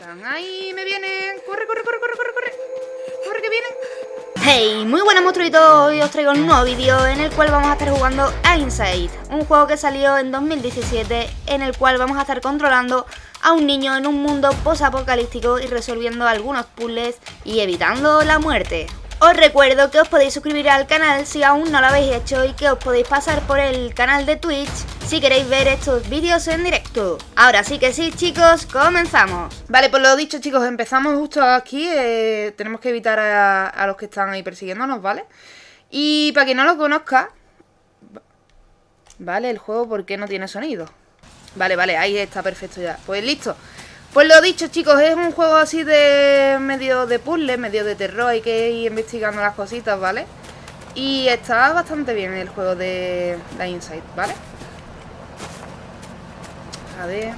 Están ahí, me vienen. Corre, corre, corre, corre, corre, corre. Corre, que vienen. Hey, muy buenas monstruitos, hoy os traigo un nuevo vídeo en el cual vamos a estar jugando a Inside, un juego que salió en 2017 en el cual vamos a estar controlando a un niño en un mundo post-apocalíptico y resolviendo algunos puzzles y evitando la muerte. Os recuerdo que os podéis suscribir al canal si aún no lo habéis hecho y que os podéis pasar por el canal de Twitch si queréis ver estos vídeos en directo. Ahora sí que sí chicos, comenzamos. Vale, pues lo dicho chicos, empezamos justo aquí, eh, tenemos que evitar a, a los que están ahí persiguiéndonos, ¿vale? Y para quien no lo conozca, vale, el juego ¿por qué no tiene sonido? Vale, vale, ahí está perfecto ya. Pues listo. Pues lo dicho chicos, es un juego así de medio de puzzle, medio de terror, hay que ir investigando las cositas, ¿vale? Y está bastante bien el juego de la Inside, ¿vale? A ver...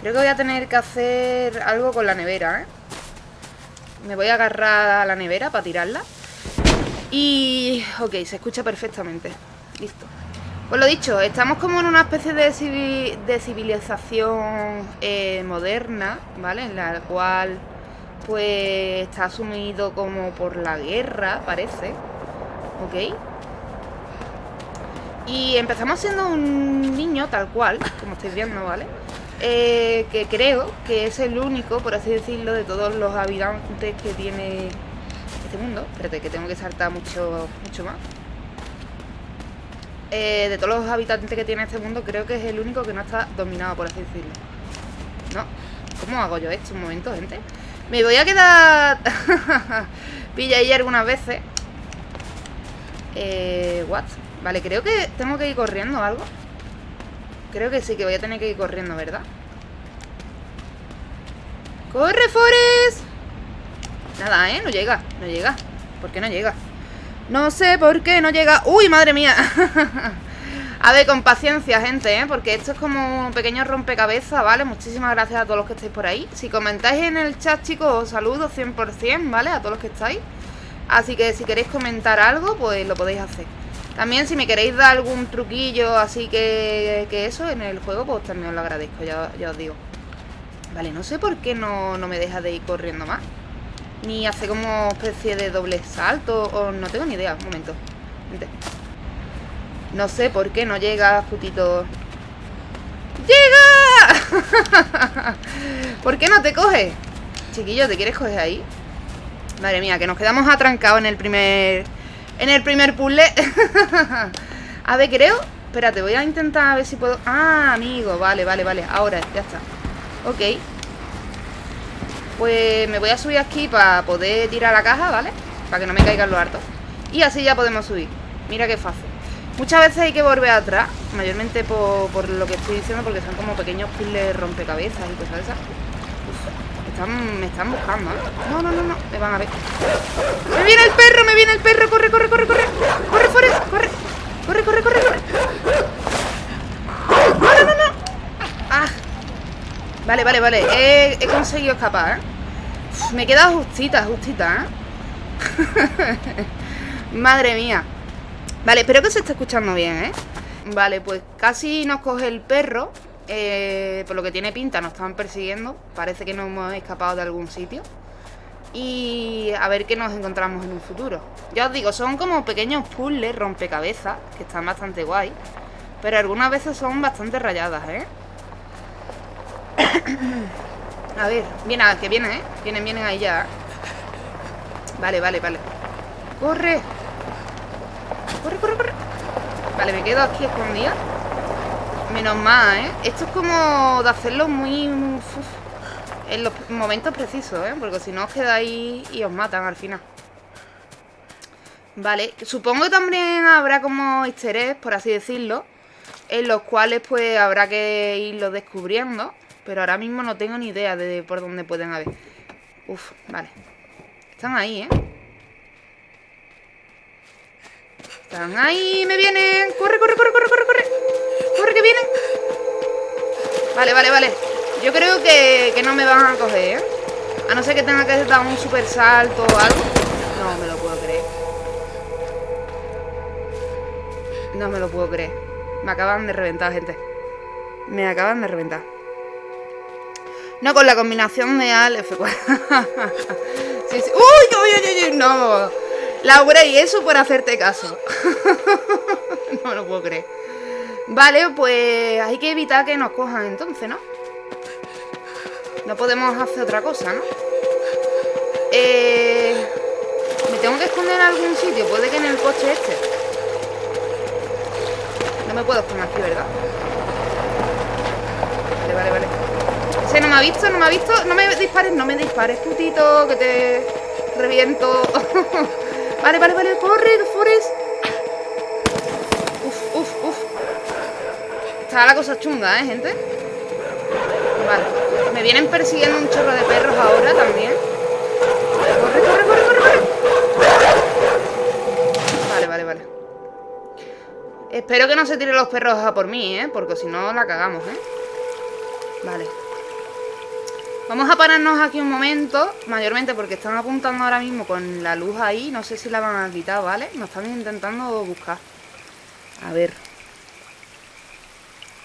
Creo que voy a tener que hacer algo con la nevera, ¿eh? Me voy a agarrar a la nevera para tirarla. Y... Ok, se escucha perfectamente. Listo. Pues lo dicho, estamos como en una especie de, civilización eh, moderna, ¿vale? En la cual, pues, está asumido como por la guerra, parece. ¿Ok? Y empezamos siendo un niño tal cual, como estáis viendo, ¿vale? Eh, que creo que es el único, por así decirlo, de todos los habitantes que tiene este mundo. Espérate, que tengo que saltar mucho, mucho más. Eh, de todos los habitantes que tiene este mundo, creo que es el único que no está dominado, por así decirlo. ¿No? ¿Cómo hago yo esto? Un momento, gente. Me voy a quedar... Pilla ahí algunas veces. Eh... What? Vale, creo que tengo que ir corriendo o algo. Creo que sí, que voy a tener que ir corriendo, ¿verdad? ¡Corre, Forest! Nada, ¿eh? No llega, no llega. ¿Por qué no llega? No sé por qué no llega... ¡Uy, madre mía! a ver, con paciencia, gente, ¿eh? Porque esto es como un pequeño rompecabezas, ¿vale? Muchísimas gracias a todos los que estáis por ahí. Si comentáis en el chat, chicos, os saludo 100%, ¿vale? A todos los que estáis. Así que si queréis comentar algo, pues lo podéis hacer. También si me queréis dar algún truquillo así que, que eso en el juego, pues también os lo agradezco, ya, ya os digo. Vale, no sé por qué no, no me deja de ir corriendo más. Ni hace como especie de doble salto O no tengo ni idea, un momento. No sé por qué no llega, putito ¡Llega! ¿Por qué no te coge? Chiquillo, ¿te quieres coger ahí? Madre mía, que nos quedamos atrancados en el primer... En el primer puzzle. A ver, creo... Espérate, voy a intentar a ver si puedo... Ah, amigo, vale, vale, vale Ahora, ya está. Ok pues me voy a subir aquí para poder tirar la caja, ¿vale? Para que no me caigan los hartos Y así ya podemos subir Mira qué fácil Muchas veces hay que volver atrás Mayormente por, lo que estoy diciendo Porque son como pequeños puzzles rompecabezas y cosas de esas me están buscando, ¿eh? No, no, no, no, me van a ver ¡Me viene el perro! ¡Me viene el perro! ¡Corre, corre, corre, corre! ¡Corre, Forrest! ¡Corre! ¡Corre, corre, corre, corre! ¡No, no, no, no! ¡Ah! Vale, vale, vale He, he conseguido escapar, ¿eh? Me queda justita, justita, ¿eh? Madre mía Vale, espero que se esté escuchando bien, ¿eh? Vale, pues casi nos coge el perro eh, Por lo que tiene pinta, nos están persiguiendo Parece que nos hemos escapado de algún sitio Y a ver qué nos encontramos en un futuro Ya os digo, son como pequeños puzzles, rompecabezas Que están bastante guay Pero algunas veces son bastante rayadas, ¿eh? A ver, viene, que viene, ¿eh? Vienen, vienen ahí ya Vale, vale, vale ¡Corre! ¡Corre, corre, corre! Vale, me quedo aquí escondida Menos mal, ¿eh? Esto es como de hacerlo muy... en los momentos precisos, ¿eh? Porque si no os quedáis y os matan al final Vale, supongo que también habrá como easter eggs, por así decirlo En los cuales pues habrá que irlo descubriendo pero ahora mismo no tengo ni idea de por dónde pueden haber. Uf, vale. Están ahí, ¿eh? Están ahí, me vienen. Corre, corre, corre, corre, corre, corre. Corre, que vienen. Vale, vale, vale. Yo creo que, que no me van a coger, ¿eh? A no ser que tenga que dar un super salto o algo. No me lo puedo creer. No me lo puedo creer. Me acaban de reventar, gente. Me acaban de reventar. No, con la combinación de Al F4. sí, sí. ¡Uy, uy, uy, uy! No. Laura, y eso por hacerte caso. no lo puedo creer. Vale, pues hay que evitar que nos cojan entonces, ¿no? No podemos hacer otra cosa, ¿no? Eh... Me tengo que esconder en algún sitio. Puede que en el coche este. No me puedo esconder aquí, ¿verdad? Vale, vale, vale. Ese no me ha visto, no me ha visto. No me dispares, no me dispares, putito, que te reviento. vale, vale, vale. Corre, Forest. Uf, uf, uf. Está la cosa chunga, ¿eh, gente? Vale. Me vienen persiguiendo un chorro de perros ahora también. Corre, corre, corre, corre, corre. Vale, vale, vale. Espero que no se tiren los perros a por mí, ¿eh? Porque si no la cagamos, ¿eh? Vale. Vamos a pararnos aquí un momento, mayormente porque están apuntando ahora mismo con la luz ahí. No sé si la van a quitar, ¿vale? Nos están intentando buscar. A ver.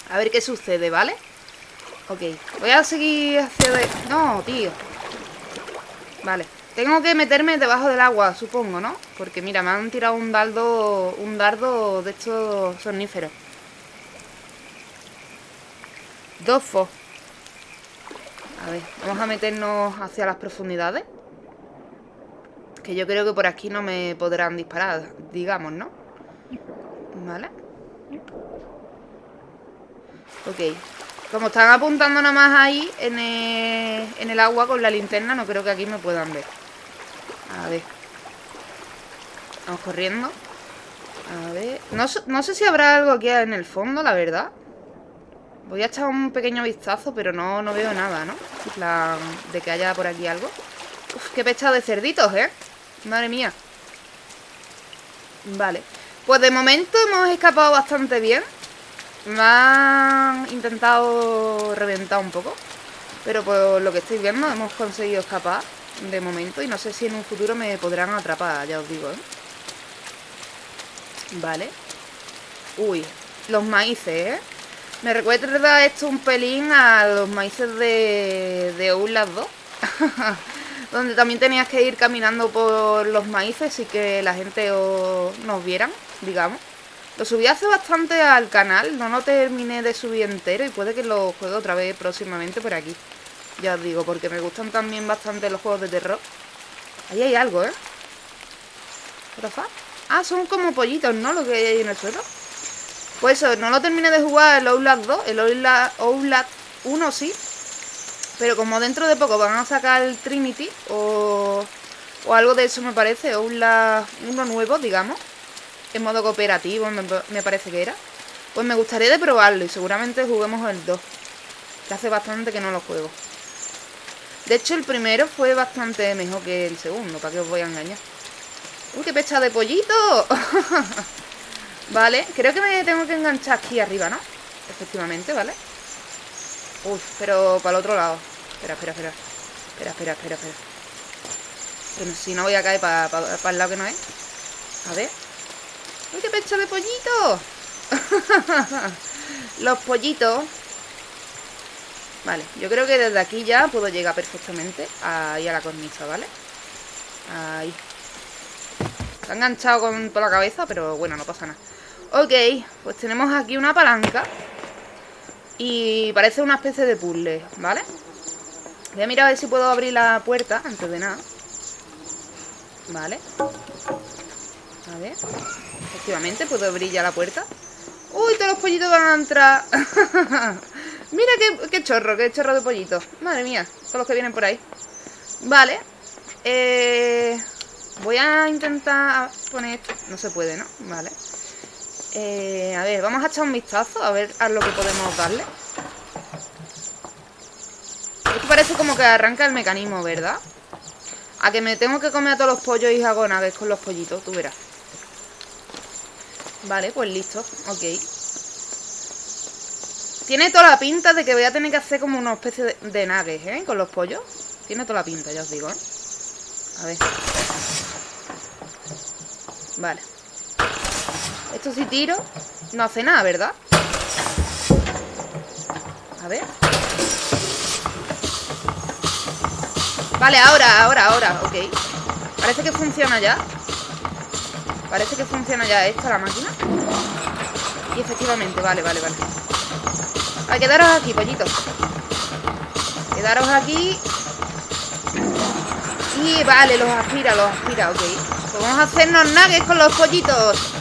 A ver qué sucede, ¿vale? Ok. Voy a seguir hacia... De... No, tío. Vale. Tengo que meterme debajo del agua, supongo, ¿no? Porque mira, me han tirado un dardo, un dardo de estos soníferos. Dos fos. A ver, vamos a meternos hacia las profundidades. Que yo creo que por aquí no me podrán disparar, digamos, ¿no? Vale. Ok. Como están apuntando nada más ahí en el, en el agua con la linterna, no creo que aquí me puedan ver. A ver. Vamos corriendo. A ver. No, no, sé si habrá algo aquí en el fondo, la verdad. Voy a echar un pequeño vistazo, pero no, no veo nada, ¿no? En plan, de que haya por aquí algo. Uf, qué pechado de cerditos, ¿eh? Madre mía. Vale. Pues de momento hemos escapado bastante bien. Me han intentado reventar un poco. Pero por lo que estoy viendo hemos conseguido escapar de momento. Y no sé si en un futuro me podrán atrapar, ya os digo, ¿eh? Vale. Uy, los maíces, ¿eh? Me recuerda esto un pelín a los maíces de, de Outlast 2. Donde también tenías que ir caminando por los maíces y que la gente os, nos vieran, digamos. Lo subí hace bastante al canal, no lo terminé de subir entero y puede que lo juegue otra vez próximamente por aquí. Ya os digo, porque me gustan también bastante los juegos de terror. Ahí hay algo, ¿eh? Ah, son como pollitos, ¿no? Lo que hay ahí en el suelo. Pues eso, no lo terminé de jugar el Outlast 2, el Outlast, 1 sí. Pero como dentro de poco van a sacar el Trinity o, o algo de eso me parece, Outlast 1 nuevo, digamos. En modo cooperativo me, me parece que era. Pues me gustaría de probarlo y seguramente juguemos el 2. Que hace bastante que no lo juego. De hecho, el primero fue bastante mejor que el segundo, para que os voy a engañar. ¡Uy, qué pecha de pollito! vale, creo que me tengo que enganchar aquí arriba, ¿no? Efectivamente, ¿vale? Uy, pero para el otro lado. Espera, espera, espera. Espera, espera, espera, espera. Pero si no voy a caer para el lado que no es. A ver. ¡Uy, qué pecha de pollito! Los pollitos Vale, yo creo que desde aquí ya puedo llegar perfectamente ahí a la cornisa, ¿vale? Ahí. Está enganchado con toda la cabeza, pero bueno, no pasa nada. Ok, pues tenemos aquí una palanca. Y parece una especie de puzzle, ¿vale? Voy a mirar a ver si puedo abrir la puerta antes de nada. Vale. A ver. Efectivamente, puedo abrir ya la puerta. ¡Uy, todos los pollitos van a entrar! Mira qué, chorro, qué chorro de pollito. Madre mía, son los que vienen por ahí. Vale. Eh, voy a intentar poner... No se puede, ¿no? Vale. Eh, a ver, vamos a echar un vistazo a ver a lo que podemos darle. Esto parece como que arranca el mecanismo, ¿verdad? A que me tengo que comer a todos los pollos y hago con los pollitos, tú verás. Vale, pues listo, ok. Tiene toda la pinta de que voy a tener que hacer como una especie de, de ¿eh? Con los pollos. Tiene toda la pinta, ya os digo, ¿eh? A ver. Vale. Esto si tiro, no hace nada, ¿verdad? A ver. Vale, ahora, ahora, ahora, ok. Parece que funciona ya. Parece que funciona ya esta la máquina. Y efectivamente, vale, vale, vale. A quedaros aquí, pollitos Quedaros aquí. Y vale, los aspira, los aspira, ok. Pues vamos a hacernos nuggets con los pollitos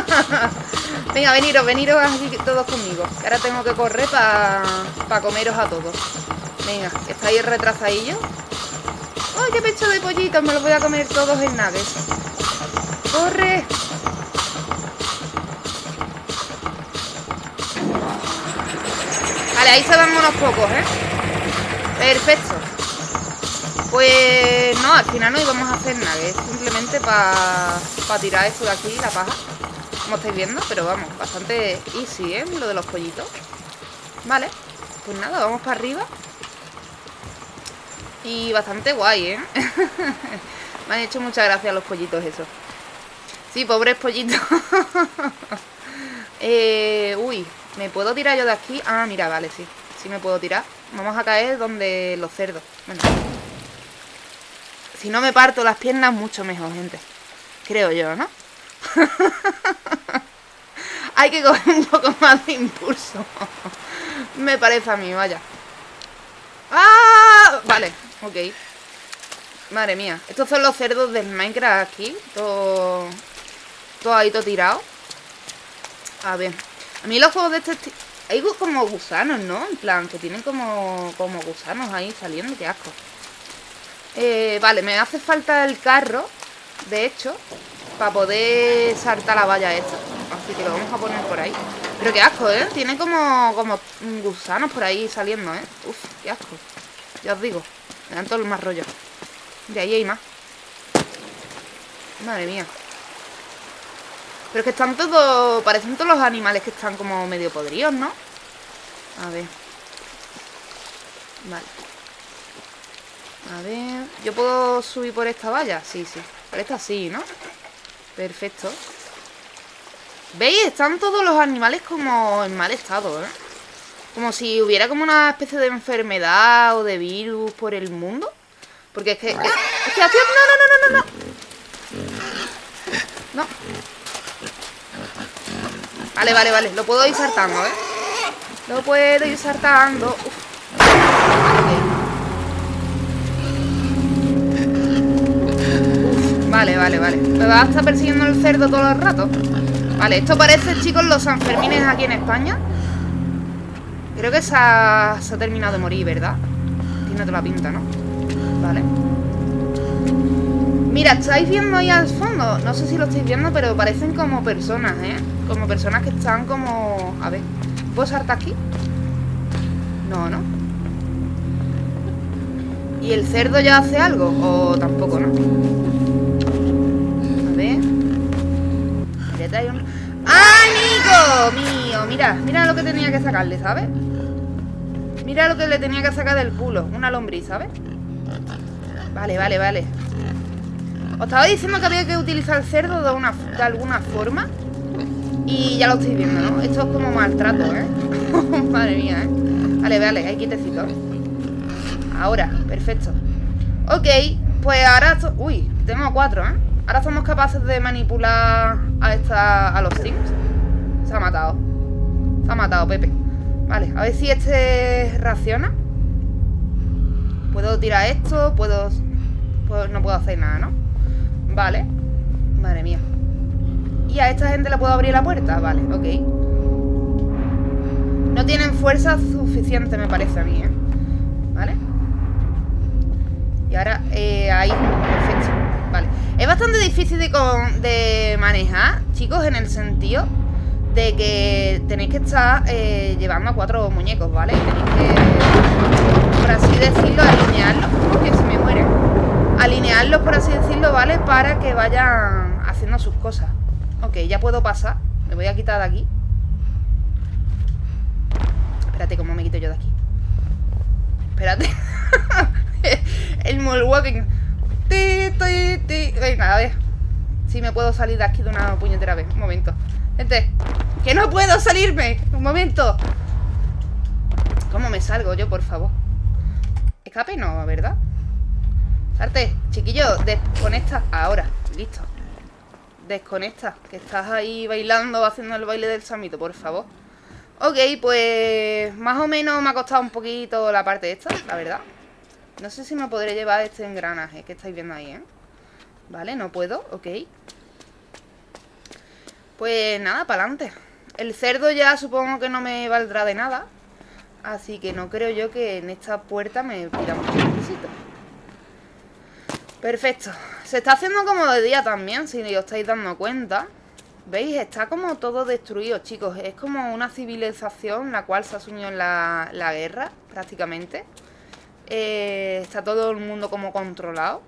Venga, veniros, veniros aquí todos conmigo Ahora tengo que correr para comeros a todos Venga, que estáis retrasadillos ¡Ay, qué pecho de pollitos! Me los voy a comer todos en naves. ¡Corre! Vale, ahí se van unos pocos, ¿eh? Perfecto. Pues no, al final no íbamos a hacer nada, es simplemente para tirar esto de aquí, la paja. Como estáis viendo, pero vamos, bastante easy, ¿eh? Lo de los pollitos. Vale, pues nada, vamos para arriba. Y bastante guay, ¿eh? Me han hecho muchas gracias los pollitos esos. Sí, pobres pollitos. eh, uy, ¿me puedo tirar yo de aquí? Ah, mira, vale, sí. Sí me puedo tirar. Vamos a caer donde los cerdos. Bueno. Si no me parto las piernas, mucho mejor, gente. Creo yo, ¿no? Hay que coger un poco más de impulso. me parece a mí, vaya. ¡Ah! Vale, Ok. Madre mía. Estos son los cerdos del Minecraft aquí. Todo, todo ahí, todo tirado. A ver. A mí los juegos de este Hay como gusanos, ¿no? En plan, que tienen como, como gusanos ahí saliendo. Qué asco. Eh, vale, me hace falta el carro, de hecho, para poder saltar la valla esta. Así que lo vamos a poner por ahí. Pero qué asco, ¿eh? Tiene como, como gusanos por ahí saliendo, ¿eh? Uf, qué asco. Ya os digo. Me dan todos los más rollos. De ahí hay más. Madre mía. Pero es que están todos... Parecen todos los animales que están como medio podridos, ¿no? A ver. Vale. A ver... ¿Yo puedo subir por esta valla? Sí, sí. Por esta sí, ¿no? Perfecto. ¿Veis? Están todos los animales como en mal estado, ¿eh? Como si hubiera como una especie de enfermedad o de virus por el mundo. Porque es que... Es, que... No, no, no, no, no, no. No. Vale, vale, vale. Lo puedo ir saltando, ¿eh? Lo puedo ir saltando. Vale, vale, vale. ¿Me va a estar persiguiendo el cerdo todo el rato? Vale, esto parece, chicos, los Sanfermines aquí en España. Creo que se ha, terminado de morir, ¿verdad? Tiene toda la pinta, ¿no? Vale Mira, ¿estáis viendo ahí al fondo? No sé si lo estáis viendo, pero parecen como personas, ¿eh? Como personas que están como... A ver, ¿puedo saltar aquí? No, ¿no? ¿Y el cerdo ya hace algo? ¿O tampoco, no? ¡Ah, Nico! Mío, mira, mira lo que tenía que sacarle, ¿sabes? Mira lo que le tenía que sacar del culo Una lombriz, ¿sabes? Vale, vale, vale Os estaba diciendo que había que utilizar el cerdo de, una, de alguna forma Y ya lo estoy viendo, ¿no? Esto es como maltrato, ¿eh? Madre mía, ¿eh? Vale, vale, hay quitecito Ahora, perfecto Ok, pues ahora... Uy, tengo cuatro, ¿eh? Ahora somos capaces de manipular a, esta, a los Sims Se ha matado Se ha matado, Pepe Vale, a ver si este reacciona Puedo tirar esto Puedo... no puedo hacer nada, ¿no? Vale Madre mía ¿Y a esta gente le puedo abrir la puerta? Vale, ok No tienen fuerza suficiente, me parece a mí, ¿eh? ¿Vale? Y ahora, eh, ahí Es bastante difícil de, manejar Chicos, en el sentido de que tenéis que estar eh, llevando a cuatro muñecos, ¿vale? Tenéis que, por así decirlo, alinearlos, porque se me mueren. Alinearlos, por así decirlo, ¿vale? Para que vayan haciendo sus cosas. Ok, ya puedo pasar. Me voy a quitar de aquí. Espérate, ¿cómo me quito yo de aquí? Espérate. El walking. Venga, a ver. Si me puedo salir de aquí de una puñetera vez. Un momento. Gente, que no puedo salirme. Un momento. ¿Cómo me salgo yo, por favor? Escape no, ¿verdad? Arte, chiquillo, desconecta ahora. Listo. Desconecta, que estás ahí bailando, haciendo el baile del samito, por favor. Ok, pues más o menos me ha costado un poquito la parte esta, la verdad. No sé si me podré llevar este engranaje que estáis viendo ahí, ¿eh? Vale, no puedo, ok. Pues nada, para adelante. El cerdo ya supongo que no me valdrá de nada. Así que no creo yo que en esta puerta me pida mucho requisito. Perfecto. Se está haciendo como de día también, si os estáis dando cuenta. ¿Veis? Está como todo destruido, chicos. Es como una civilización la cual se ha sumido en la, guerra, prácticamente. Eh, está todo el mundo como controlado.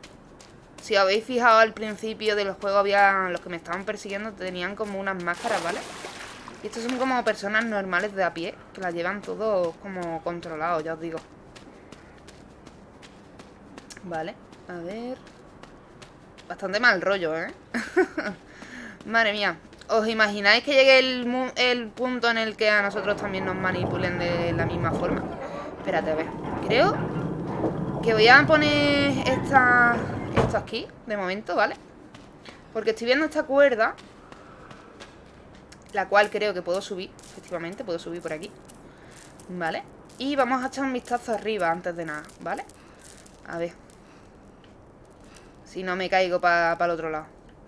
Si habéis fijado al principio del juego, había los que me estaban persiguiendo tenían como unas máscaras, ¿vale? Y estos son como personas normales de a pie, que las llevan todos como controlados, ya os digo. Vale, a ver... Bastante mal rollo, ¿eh? Madre mía. ¿Os imagináis que llegue el, punto en el que a nosotros también nos manipulen de la misma forma? Espérate, a ver. Creo que voy a poner esta, esto aquí, de momento, ¿vale? Porque estoy viendo esta cuerda La cual creo que puedo subir Efectivamente, puedo subir por aquí ¿Vale? Y vamos a echar un vistazo arriba antes de nada, ¿vale? A ver Si no me caigo para el otro lado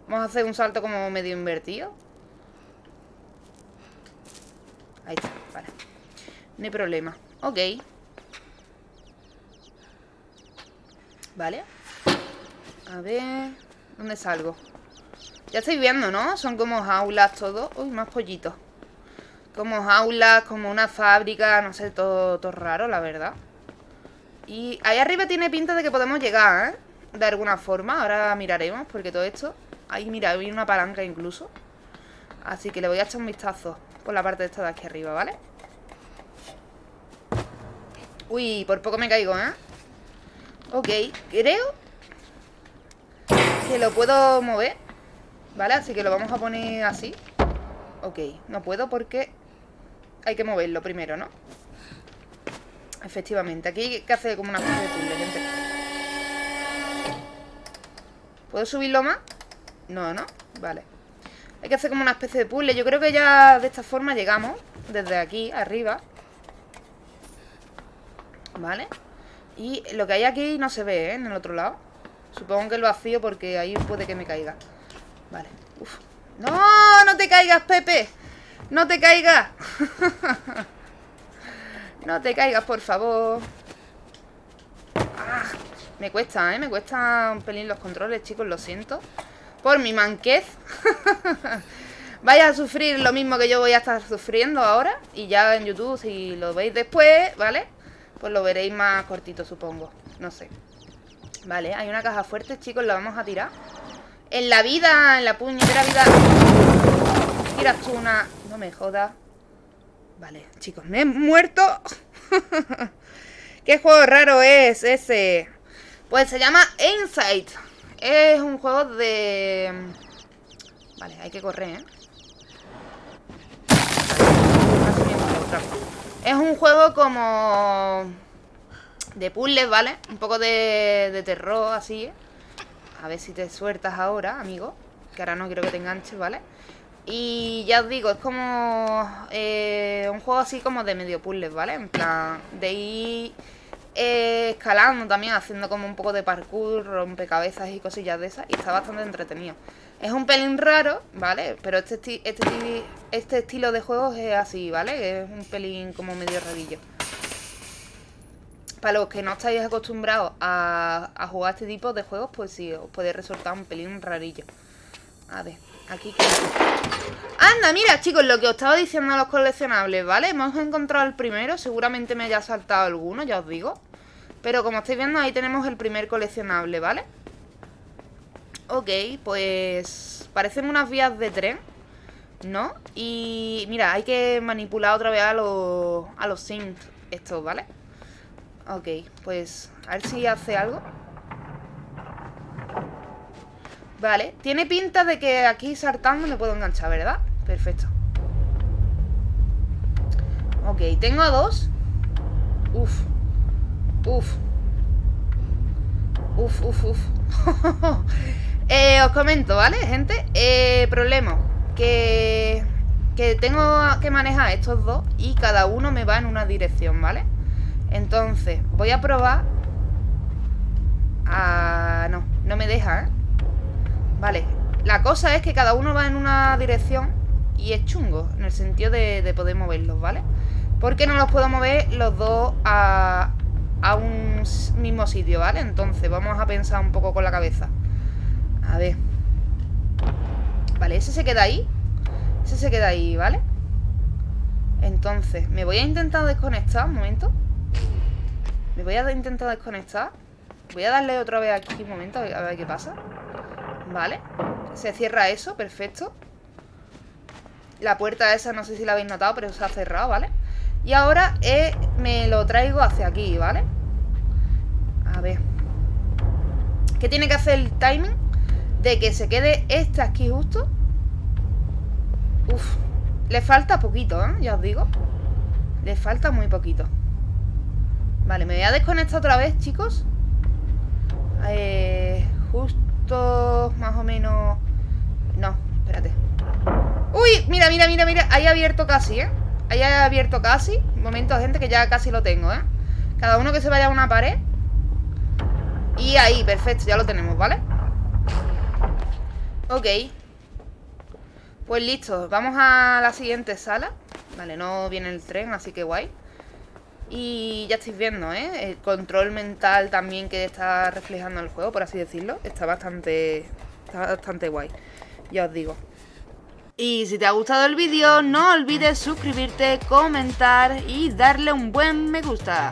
Vamos a hacer un salto como medio invertido Ahí está, vale No hay problema Ok Vale A ver ¿Dónde salgo? Ya estáis viendo, ¿no? Son como jaulas todo Uy, más pollitos Como jaulas, como una fábrica No sé, todo, todo raro, la verdad Y ahí arriba tiene pinta de que podemos llegar, ¿eh? De alguna forma Ahora miraremos, porque todo esto Ahí, mira, hay una palanca incluso Así que le voy a echar un vistazo por la parte de esta de aquí arriba, ¿vale? Uy, por poco me caigo, ¿eh? Ok, creo Que lo puedo mover ¿Vale? Así que lo vamos a poner así Ok, no puedo porque Hay que moverlo primero, ¿no? Efectivamente, aquí hay que hacer como una especie de puzzle, gente ¿Puedo subirlo más? No, ¿no? Vale hay que hacer como una especie de puzzle. Yo creo que ya de esta forma llegamos desde aquí, arriba. ¿Vale? Y lo que hay aquí no se ve, ¿eh? En el otro lado. Supongo que lo vacío porque ahí puede que me caiga. Vale. ¡No! ¡No te caigas, Pepe! ¡No te caigas! no te caigas, por favor. Ah, me cuesta, ¿eh? Me cuesta un pelín los controles, chicos, lo siento por mi manquez. Vaya a sufrir lo mismo que yo voy a estar sufriendo ahora. Y ya en YouTube, si lo veis después, ¿vale? Pues lo veréis más cortito, supongo. No sé. Vale, hay una caja fuerte, chicos, la vamos a tirar. En la vida, en la puñetera vida... Tiras tú una... No me jodas. Vale, chicos, me he muerto. ¿Qué juego raro es ese? Pues se llama Insight. Es un juego de... Vale, hay que correr, ¿eh? Es un juego como... De puzzles, ¿vale? Un poco de, terror, así, ¿eh? A ver si te sueltas ahora, amigo Que ahora no quiero que te enganches, ¿vale? Y ya os digo, es como eh, un juego así como de medio puzzles, ¿vale? En plan, de ir eh, escalando también, haciendo como un poco de parkour, rompecabezas y cosillas de esas. Y está bastante entretenido. Es un pelín raro, ¿vale? Pero este, este, este estilo de juegos es así, ¿vale? Es un pelín como medio rarillo. Para los que no estáis acostumbrados a, jugar este tipo de juegos, pues sí, os puede resultar un pelín rarillo. A ver, aquí que... Anda, mira, chicos, lo que os estaba diciendo a los coleccionables, ¿vale? Hemos encontrado el primero, seguramente me haya saltado alguno, ya os digo Pero como estáis viendo, ahí tenemos el primer coleccionable, ¿vale? Ok, pues... Parecen unas vías de tren ¿No? Y mira, hay que manipular otra vez a los, a los synth estos, ¿vale? Ok, pues a ver si hace algo Vale, tiene pinta de que aquí saltando me puedo enganchar, ¿verdad? Perfecto Ok, tengo a dos Uf Uf Uf, uf, uf. Eh, os comento, ¿vale, gente? Eh, problema. Que, que tengo que manejar estos dos y cada uno me va en una dirección, ¿vale? Entonces, voy a probar... Ah, no, no me deja, ¿eh? Vale, la cosa es que cada uno va en una dirección y es chungo, en el sentido de, de poder moverlos, ¿vale? Porque no los puedo mover los dos a, a un mismo sitio, ¿vale? Entonces vamos a pensar un poco con la cabeza. A ver. Vale, ese se queda ahí. Ese se queda ahí, ¿vale? Entonces, me voy a intentar desconectar, un momento. Me voy a intentar desconectar. Voy a darle otra vez aquí un momento, a ver qué pasa. Vale. Se cierra eso, perfecto. La puerta esa, no sé si la habéis notado, pero se ha cerrado, ¿vale? Y ahora eh, me lo traigo hacia aquí, ¿vale? A ver. ¿Qué tiene que hacer el timing? De que se quede este aquí justo. Uf. Le falta poquito, ¿eh? Ya os digo. Le falta muy poquito. Vale, me voy a desconectar otra vez, chicos. Eh, justo más o menos... No, espérate. ¡Uy! Mira, mira, mira, mira. Ahí abierto casi, ¿eh? Ahí abierto casi. Un momento, gente, que ya casi lo tengo, ¿eh? Cada uno que se vaya a una pared. Y ahí, perfecto, ya lo tenemos, ¿vale? Ok. Pues listo, vamos a la siguiente sala. Vale, no viene el tren, así que guay. Y ya estáis viendo, ¿eh? El control mental también que está reflejando el juego, por así decirlo. Está bastante, está bastante guay. Ya os digo. Y si te ha gustado el vídeo, no olvides suscribirte, comentar y darle un buen me gusta.